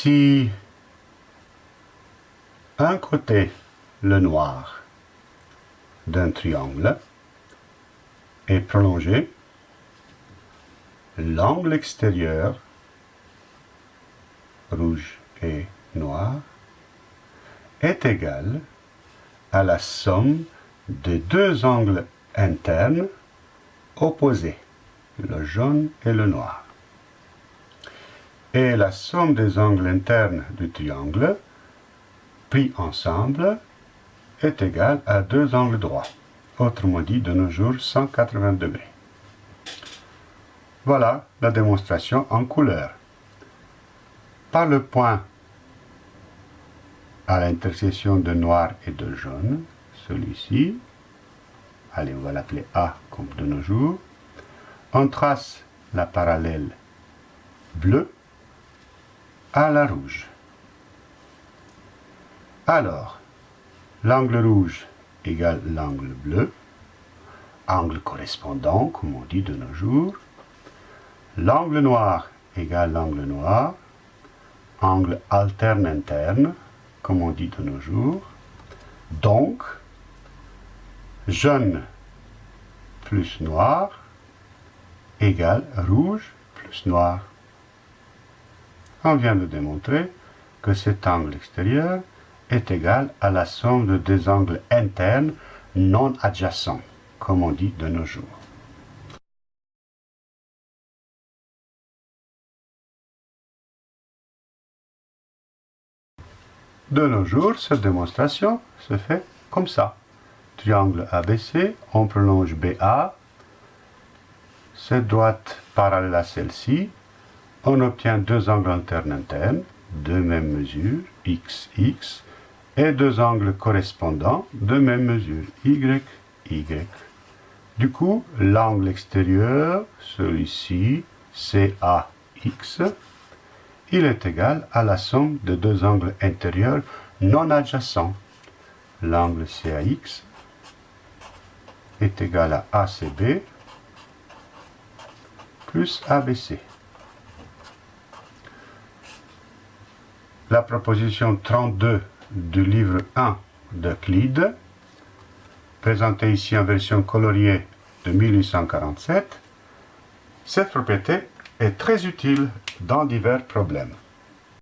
si un côté, le noir, d'un triangle est prolongé, l'angle extérieur, rouge et noir, est égal à la somme des deux angles internes opposés, le jaune et le noir. Et la somme des angles internes du triangle, pris ensemble, est égale à deux angles droits, autrement dit de nos jours 180 degrés. Voilà la démonstration en couleur. Par le point à l'intersection de noir et de jaune, celui-ci, allez on va l'appeler A comme de nos jours, on trace la parallèle bleue à la rouge. Alors, l'angle rouge égale l'angle bleu, angle correspondant, comme on dit de nos jours. L'angle noir égale l'angle noir, angle alterne interne, comme on dit de nos jours. Donc, jaune plus noir égale rouge plus noir. On vient de démontrer que cet angle extérieur est égal à la somme de deux angles internes non adjacents, comme on dit de nos jours. De nos jours, cette démonstration se fait comme ça. Triangle ABC, on prolonge BA, cette droite parallèle à celle-ci, on obtient deux angles internes internes, de même mesure, x, x, et deux angles correspondants de même mesure, y, y. Du coup, l'angle extérieur, celui-ci, CAX, il est égal à la somme de deux angles intérieurs non adjacents. L'angle CAX est égal à ACB plus ABC. La proposition 32 du livre 1 d'Euclide, présentée ici en version coloriée de 1847, cette propriété est très utile dans divers problèmes.